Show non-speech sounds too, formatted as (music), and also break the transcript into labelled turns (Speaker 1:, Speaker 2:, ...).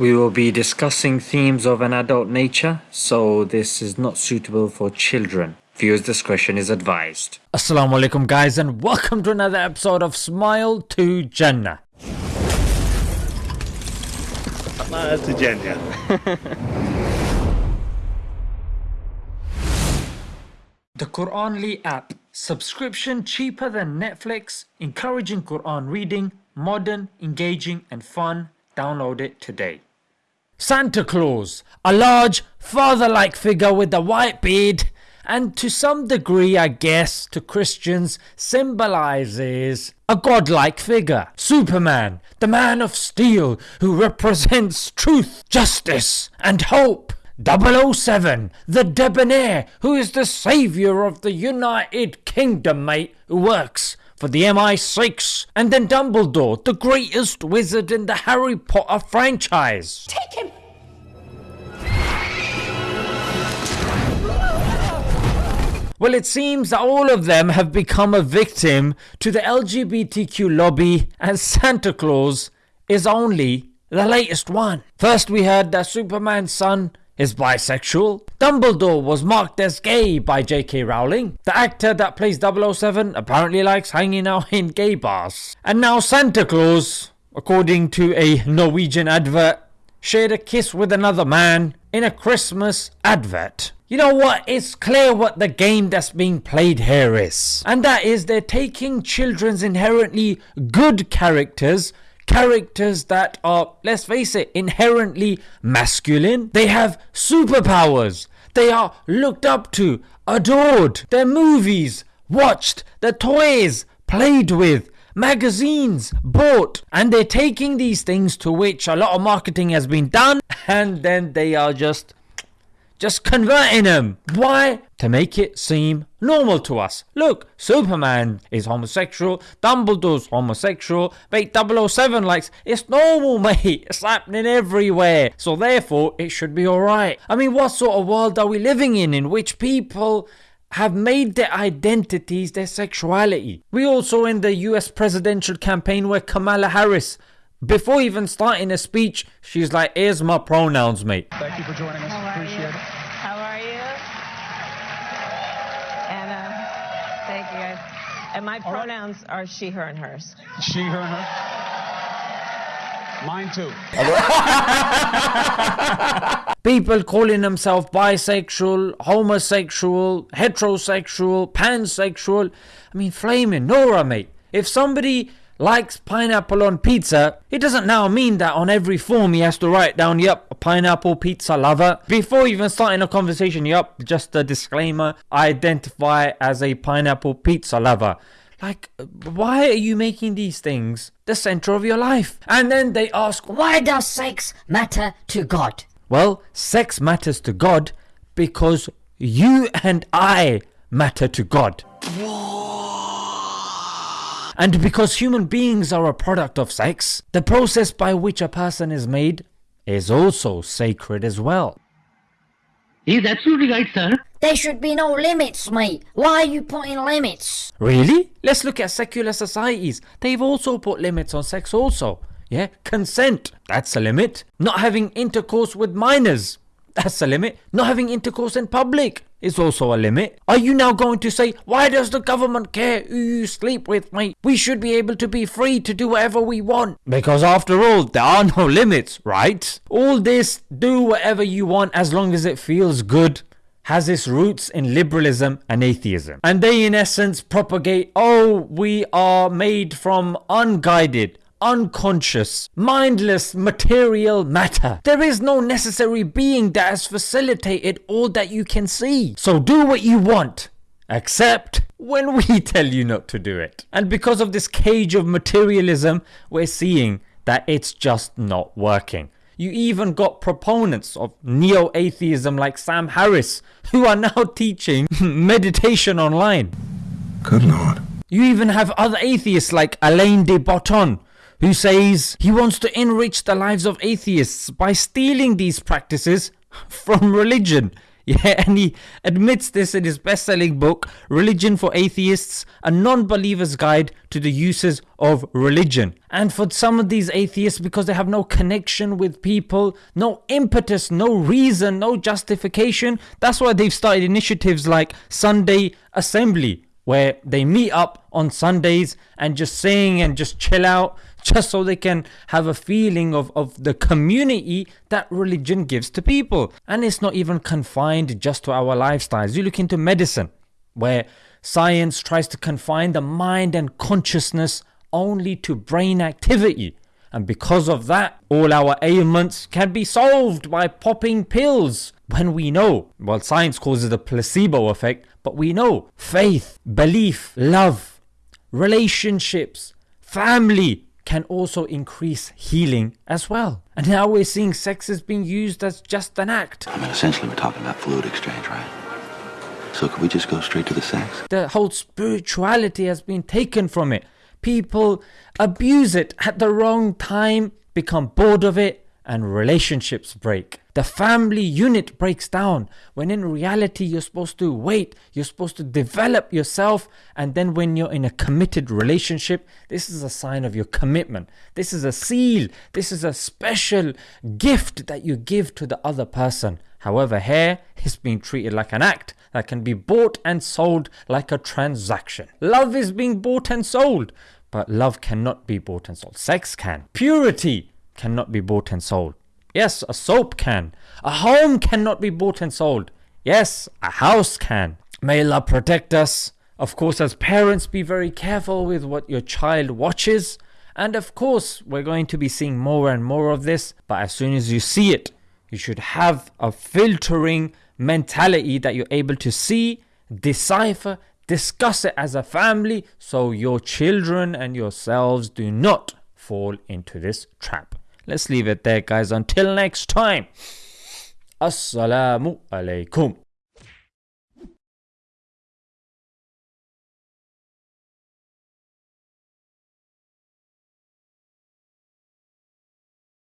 Speaker 1: We will be discussing themes of an adult nature, so this is not suitable for children. Viewers' discretion is advised.
Speaker 2: Assalamu alaikum guys and welcome to another episode of Smile to Jannah.
Speaker 3: Smile to Jannah. (laughs)
Speaker 2: The Quranly app. Subscription cheaper than Netflix, encouraging Quran reading, modern, engaging and fun. Download it today. Santa Claus, a large father-like figure with a white beard and to some degree I guess to Christians symbolizes a godlike figure. Superman, the man of steel who represents truth, justice and hope. 007, the debonair, who is the saviour of the United Kingdom, mate, who works for the MI6, and then Dumbledore, the greatest wizard in the Harry Potter franchise.
Speaker 4: Take
Speaker 2: Well, it seems that all of them have become a victim to the LGBTQ lobby, and Santa Claus is only the latest one. First, we heard that Superman's son is bisexual. Dumbledore was marked as gay by J.K. Rowling. The actor that plays 007 apparently likes hanging out in gay bars. And now Santa Claus, according to a Norwegian advert, shared a kiss with another man in a Christmas advert. You know what? It's clear what the game that's being played here is. And that is they're taking children's inherently good characters characters that are, let's face it, inherently masculine. They have superpowers. They are looked up to, adored. Their movies, watched. Their toys, played with. Magazines, bought. And they're taking these things to which a lot of marketing has been done (laughs) and then they are just just converting them. Why? To make it seem normal to us. Look, Superman is homosexual, Dumbledore's homosexual, mate 007 likes, it's normal (laughs) mate, it's happening everywhere. So therefore it should be alright. I mean what sort of world are we living in in which people have made their identities their sexuality. We also in the US presidential campaign where Kamala Harris before even starting a speech, she's like, here's my pronouns, mate.
Speaker 5: Thank you for joining us. Appreciate it.
Speaker 4: You guys. And my
Speaker 5: right.
Speaker 4: pronouns are she, her, and hers.
Speaker 5: She, her, and her. Mine too. (laughs)
Speaker 2: People calling themselves bisexual, homosexual, heterosexual, pansexual. I mean, flaming Nora, mate. If somebody likes pineapple on pizza, it doesn't now mean that on every form he has to write down, yep, a pineapple pizza lover. Before even starting a conversation, yep, just a disclaimer, I identify as a pineapple pizza lover. Like, why are you making these things the center of your life? And then they ask,
Speaker 6: Why does sex matter to God?
Speaker 2: well, sex matters to God because you and I matter to God. And because human beings are a product of sex, the process by which a person is made is also sacred as well.
Speaker 7: He is absolutely right, sir.
Speaker 6: There should be no limits, mate. Why are you putting limits?
Speaker 2: Really? Let's look at secular societies. They've also put limits on sex also. Yeah, consent, that's a limit. Not having intercourse with minors, that's a limit. Not having intercourse in public is also a limit. Are you now going to say, why does the government care who you sleep with, mate? We should be able to be free to do whatever we want. Because after all, there are no limits, right? All this, do whatever you want as long as it feels good, has its roots in liberalism and atheism. And they, in essence, propagate, oh, we are made from unguided, unconscious, mindless material matter. There is no necessary being that has facilitated all that you can see. So do what you want, except when we (laughs) tell you not to do it. And because of this cage of materialism, we're seeing that it's just not working. You even got proponents of neo atheism like Sam Harris who are now (laughs) teaching (laughs) meditation online.
Speaker 8: Good lord.
Speaker 2: You even have other atheists like Alain de Botton who says he wants to enrich the lives of atheists by stealing these practices (laughs) from religion. (laughs) Yeah, and he admits this in his best selling book, Religion for Atheists A Non Believer's Guide to the Uses of Religion. And for some of these atheists, because they have no connection with people, no impetus, no reason, no justification, that's why they've started initiatives like Sunday Assembly, where they meet up on Sundays and just sing and just chill out just so they can have a feeling of, of the community that religion gives to people. And it's not even confined just to our lifestyles. You look into medicine, where science tries to confine the mind and consciousness only to brain activity. And because of that, all our ailments can be solved by popping pills. When we know, well, science it a placebo effect, but we know faith, belief, love, relationships, family, can also increase healing as well. And now we're seeing sex is being used as just an act.
Speaker 8: I mean, essentially, we're talking about fluid exchange, right? So, could we just go straight to the sex?
Speaker 2: The whole spirituality has been taken from it. People abuse it at the wrong time, become bored of it, and relationships break. The family unit breaks down when in reality you're supposed to wait, you're supposed to develop yourself, and then when you're in a committed relationship, this is a sign of your commitment. This is a seal, this is a special gift that you give to the other person. However, here is being treated like an act that can be bought and sold like a transaction. Love is being bought and sold, but love cannot be bought and sold. Sex can. Purity cannot be bought and sold. Yes, a soap can. A home cannot be bought and sold. Yes, a house can. May Allah protect us. Of course, as parents, be very careful with what your child watches. And of course, we're going to be seeing more and more of this. But as soon as you see it, you should have a filtering mentality that you're able to see, decipher, discuss it as a family so your children and yourselves do not fall into this trap. Let's leave it there, guys. Until next time. Assalamu alaikum.